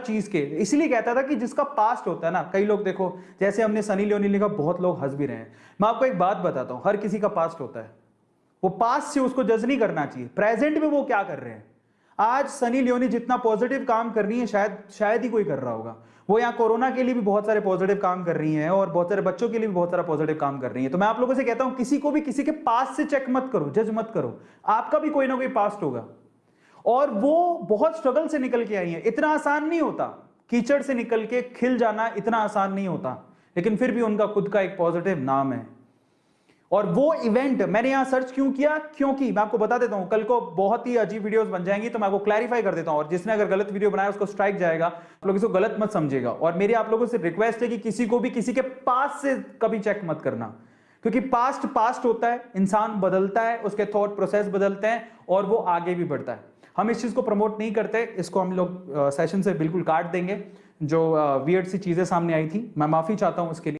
चीज़ के इसलिए कहता था कि जिसका पास्ट होता है ना, कई लोग देखो, जैसे हमने सनी लियोनी लिखा, बहुत लोग हंस भी रहे हैं। मैं आपको एक बात बताता हूँ, हर किसी का पास्ट होता है। वो पास्ट से उसको जज नहीं करना चाहिए। प्रेजेंट में वो क्या कर रहे हैं? आज सनी लियोनी जितना पॉजिटिव काम कर रही है, शायद शायद ही कोई कर रहा होगा। वो यहाँ कोरोना के लिए भी बहुत सारे पॉजिटिव काम कर रही हैं और बहुत सारे बच्चों के लिए भी बहुत सारा पॉजिटिव काम कर रही है। तो मैं आप लोगों से कहता हूँ, किसी को भी किसी के पास से चेक मत करो जज मत करो। आपका भी कोई ना कोई पास्ट होगा। और वो बहुत स्ट्रगल से निकल के आई है। इतना आसान नहीं होता। कीचड़ से निकल के खिल जाना इतना आसान नहीं होता। लेकिन फिर भी उनका खुद का एक पॉजिटिव नाम है। और वो इवेंट मैंने यहाँ सर्च क्यों किया? क्योंकि मैं आपको बता देता हूँ, कल को बहुत ही अजीब वीडियोस बन जाएँगी तो मैं आपको क्लैरिफाई कर देता हूँ। और जिसने अगर गलत वीडियो बनाया, उसको स्ट्राइक जाएगा। आप लोग इसको गलत मत समझेगा और मेरी आप लोगों से रिक्वेस्ट है कि किसी को भी, किसी के पास से कभी चेक मत करना। क्योंकि पास्ट पास्ट होता है, इंसान बदलता है, उसके थॉट प्रोसेस बदलते हैं, और वो आगे भी बढ़ता है। हम इस चीज़ को प्रमोट नहीं करते, इसको हम लोग सेशन से बिल्कुल काट देंगे। जो वियर्ड सी चीज़ें सामने आई थी, मैं माफ़ी चाहता हूँ उसके लिए।